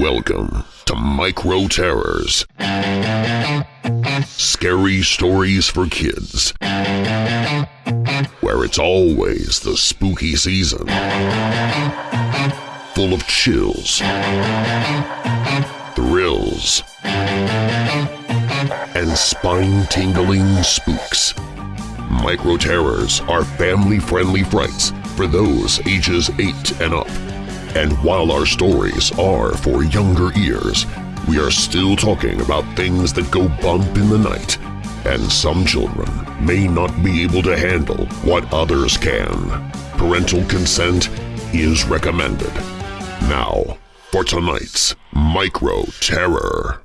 Welcome to Micro Terrors. Scary stories for kids. Where it's always the spooky season. Full of chills, thrills, and spine-tingling spooks. Micro Terrors are family-friendly frights for those ages 8 and up. And while our stories are for younger ears, we are still talking about things that go bump in the night, and some children may not be able to handle what others can. Parental consent is recommended. Now, for tonight's Micro Terror.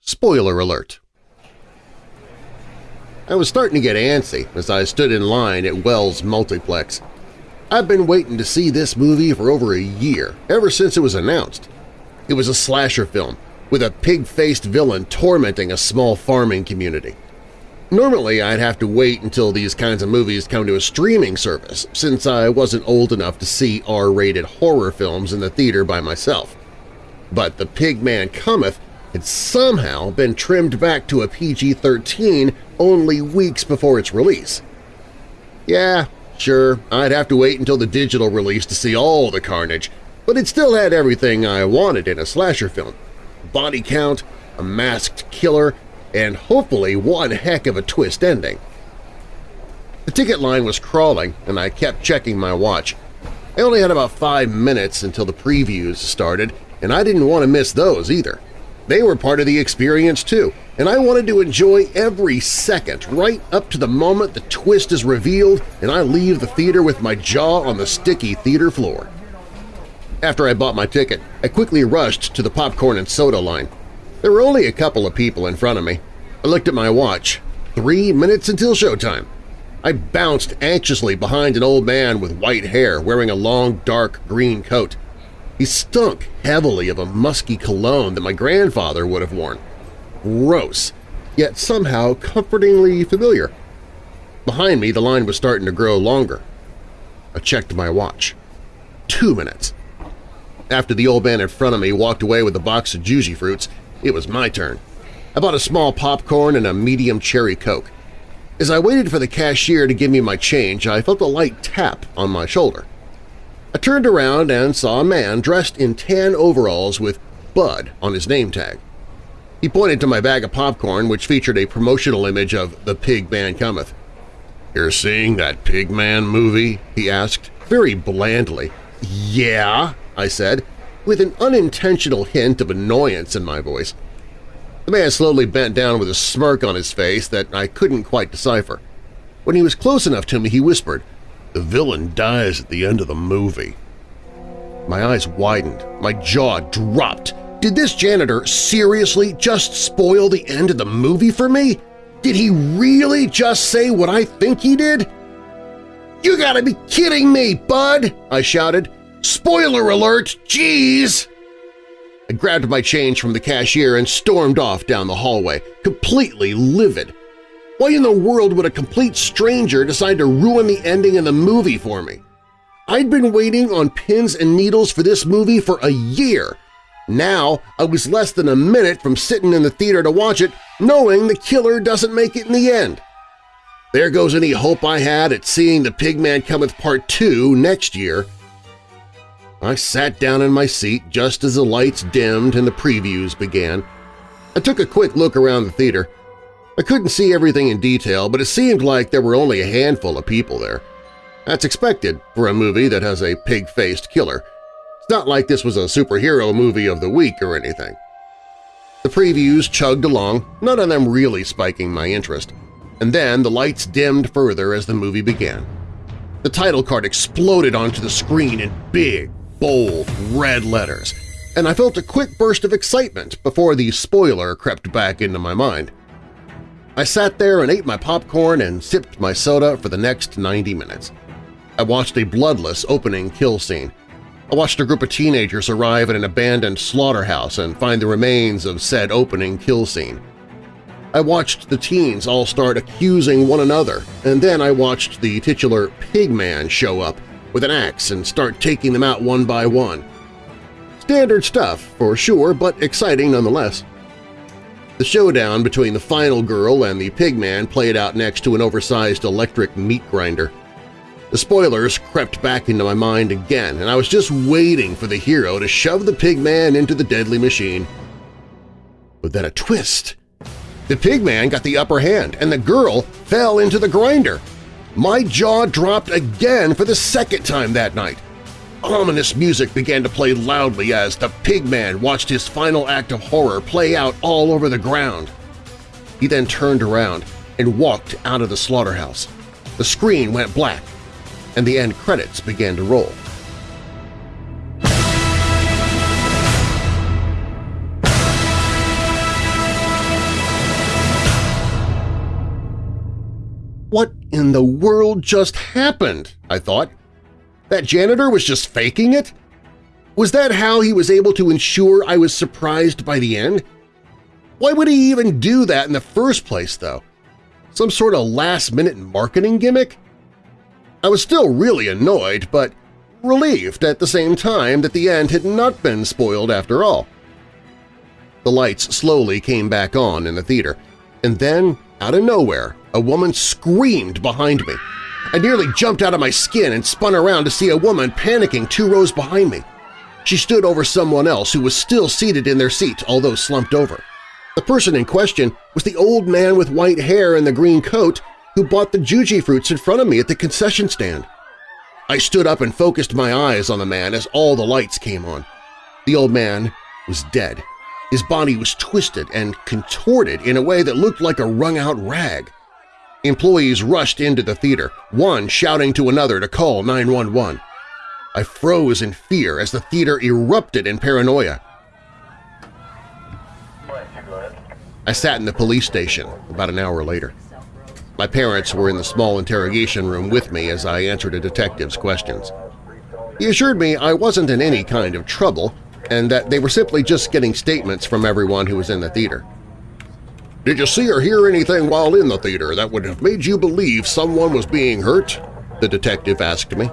Spoiler alert! I was starting to get antsy as I stood in line at Wells Multiplex. I've been waiting to see this movie for over a year, ever since it was announced. It was a slasher film, with a pig-faced villain tormenting a small farming community. Normally I'd have to wait until these kinds of movies come to a streaming service, since I wasn't old enough to see R-rated horror films in the theater by myself. But The Pig Man Cometh had somehow been trimmed back to a PG-13 only weeks before its release. Yeah, sure, I'd have to wait until the digital release to see all the carnage, but it still had everything I wanted in a slasher film. Body count, a masked killer, and hopefully one heck of a twist ending. The ticket line was crawling, and I kept checking my watch. I only had about five minutes until the previews started, and I didn't want to miss those either. They were part of the experience too, and I wanted to enjoy every second right up to the moment the twist is revealed and I leave the theater with my jaw on the sticky theater floor. After I bought my ticket, I quickly rushed to the popcorn and soda line. There were only a couple of people in front of me. I looked at my watch. Three minutes until showtime. I bounced anxiously behind an old man with white hair wearing a long, dark green coat. He stunk heavily of a musky cologne that my grandfather would have worn. Gross, yet somehow comfortingly familiar. Behind me, the line was starting to grow longer. I checked my watch. Two minutes. After the old man in front of me walked away with a box of Juicy Fruits, it was my turn. I bought a small popcorn and a medium cherry Coke. As I waited for the cashier to give me my change, I felt a light tap on my shoulder. I turned around and saw a man dressed in tan overalls with Bud on his name tag. He pointed to my bag of popcorn, which featured a promotional image of The Pig Man Cometh. "'You're seeing that Pig Man movie?' he asked, very blandly. "'Yeah,' I said, with an unintentional hint of annoyance in my voice. The man slowly bent down with a smirk on his face that I couldn't quite decipher. When he was close enough to me, he whispered, the villain dies at the end of the movie. My eyes widened, my jaw dropped. Did this janitor seriously just spoil the end of the movie for me? Did he really just say what I think he did? You gotta be kidding me, bud! I shouted. Spoiler alert! Jeez! I grabbed my change from the cashier and stormed off down the hallway, completely livid. Why in the world would a complete stranger decide to ruin the ending of the movie for me? I'd been waiting on pins and needles for this movie for a year. Now I was less than a minute from sitting in the theater to watch it knowing the killer doesn't make it in the end. There goes any hope I had at seeing The Pigman Cometh Part 2 next year. I sat down in my seat just as the lights dimmed and the previews began. I took a quick look around the theater. I couldn't see everything in detail, but it seemed like there were only a handful of people there. That's expected for a movie that has a pig-faced killer. It's not like this was a superhero movie of the week or anything. The previews chugged along, none of them really spiking my interest, and then the lights dimmed further as the movie began. The title card exploded onto the screen in big, bold, red letters, and I felt a quick burst of excitement before the spoiler crept back into my mind. I sat there and ate my popcorn and sipped my soda for the next 90 minutes. I watched a bloodless opening kill scene. I watched a group of teenagers arrive at an abandoned slaughterhouse and find the remains of said opening kill scene. I watched the teens all start accusing one another, and then I watched the titular Pigman show up, with an axe and start taking them out one by one. Standard stuff, for sure, but exciting nonetheless. The showdown between the final girl and the pigman played out next to an oversized electric meat grinder. The spoilers crept back into my mind again, and I was just waiting for the hero to shove the pigman into the deadly machine. But then a twist. The pigman got the upper hand, and the girl fell into the grinder. My jaw dropped again for the second time that night. Ominous music began to play loudly as the pigman watched his final act of horror play out all over the ground. He then turned around and walked out of the slaughterhouse. The screen went black, and the end credits began to roll. What in the world just happened? I thought. That janitor was just faking it? Was that how he was able to ensure I was surprised by the end? Why would he even do that in the first place, though? Some sort of last-minute marketing gimmick? I was still really annoyed, but relieved at the same time that the end had not been spoiled after all. The lights slowly came back on in the theater, and then, out of nowhere, a woman screamed behind me. I nearly jumped out of my skin and spun around to see a woman panicking two rows behind me. She stood over someone else who was still seated in their seat, although slumped over. The person in question was the old man with white hair and the green coat who bought the Jujyfruits in front of me at the concession stand. I stood up and focused my eyes on the man as all the lights came on. The old man was dead. His body was twisted and contorted in a way that looked like a wrung-out rag. Employees rushed into the theater, one shouting to another to call 911. I froze in fear as the theater erupted in paranoia. I sat in the police station about an hour later. My parents were in the small interrogation room with me as I answered a detective's questions. He assured me I wasn't in any kind of trouble and that they were simply just getting statements from everyone who was in the theater. Did you see or hear anything while in the theater that would have made you believe someone was being hurt? The detective asked me.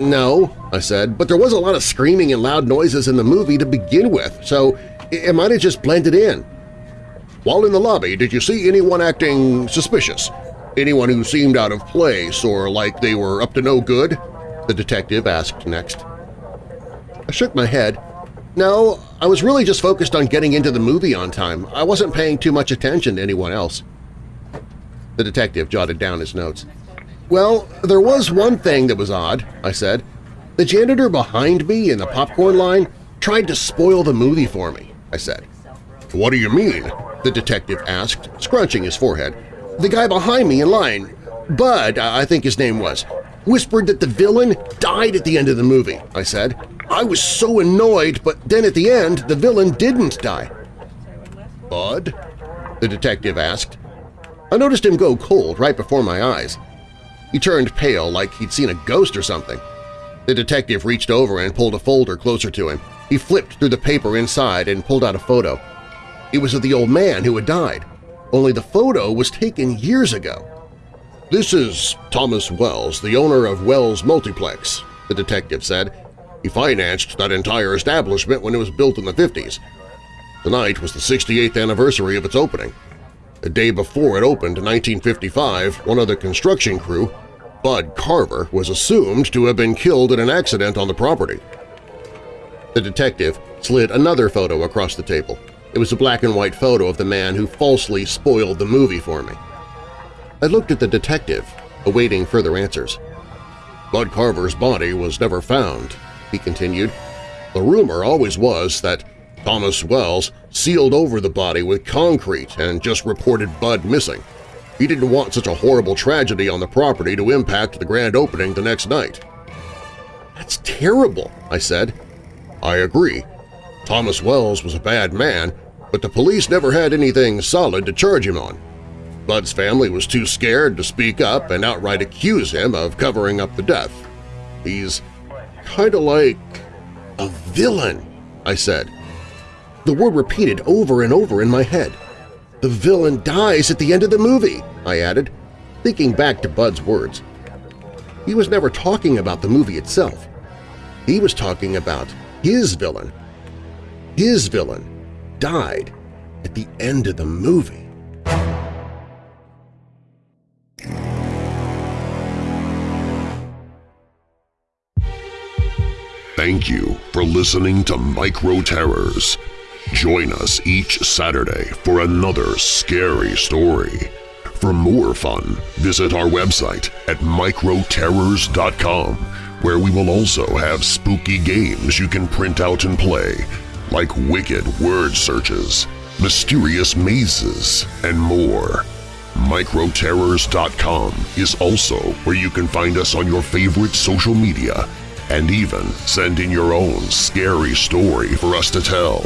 No, I said, but there was a lot of screaming and loud noises in the movie to begin with, so it might have just blended in. While in the lobby, did you see anyone acting suspicious? Anyone who seemed out of place or like they were up to no good? The detective asked next. I shook my head. No, I was really just focused on getting into the movie on time. I wasn't paying too much attention to anyone else. The detective jotted down his notes. Well, there was one thing that was odd, I said. The janitor behind me in the popcorn line tried to spoil the movie for me, I said. What do you mean? the detective asked, scrunching his forehead. The guy behind me in line, Bud, I think his name was, whispered that the villain died at the end of the movie, I said. I was so annoyed, but then at the end, the villain didn't die. Bud? the detective asked. I noticed him go cold right before my eyes. He turned pale like he'd seen a ghost or something. The detective reached over and pulled a folder closer to him. He flipped through the paper inside and pulled out a photo. It was of the old man who had died, only the photo was taken years ago. This is Thomas Wells, the owner of Wells Multiplex, the detective said. He financed that entire establishment when it was built in the 50s. Tonight was the 68th anniversary of its opening. The day before it opened in 1955, one of the construction crew, Bud Carver, was assumed to have been killed in an accident on the property. The detective slid another photo across the table. It was a black-and-white photo of the man who falsely spoiled the movie for me. I looked at the detective, awaiting further answers. Bud Carver's body was never found, he continued. The rumor always was that Thomas Wells sealed over the body with concrete and just reported Bud missing. He didn't want such a horrible tragedy on the property to impact the grand opening the next night. That's terrible, I said. I agree. Thomas Wells was a bad man, but the police never had anything solid to charge him on. Bud's family was too scared to speak up and outright accuse him of covering up the death. He's kind of like a villain, I said. The word repeated over and over in my head. The villain dies at the end of the movie, I added, thinking back to Bud's words. he was never talking about the movie itself. He was talking about his villain. His villain died at the end of the movie. Thank you for listening to Micro Terrors. Join us each Saturday for another scary story. For more fun, visit our website at microterrors.com, where we will also have spooky games you can print out and play, like wicked word searches, mysterious mazes, and more. Microterrors.com is also where you can find us on your favorite social media and even send in your own scary story for us to tell.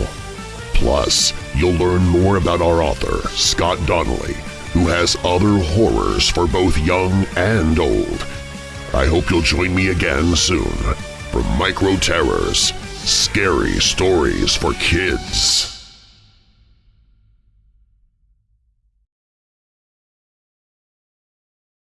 Plus, you'll learn more about our author, Scott Donnelly, who has other horrors for both young and old. I hope you'll join me again soon for Micro Terrors – Scary Stories for Kids.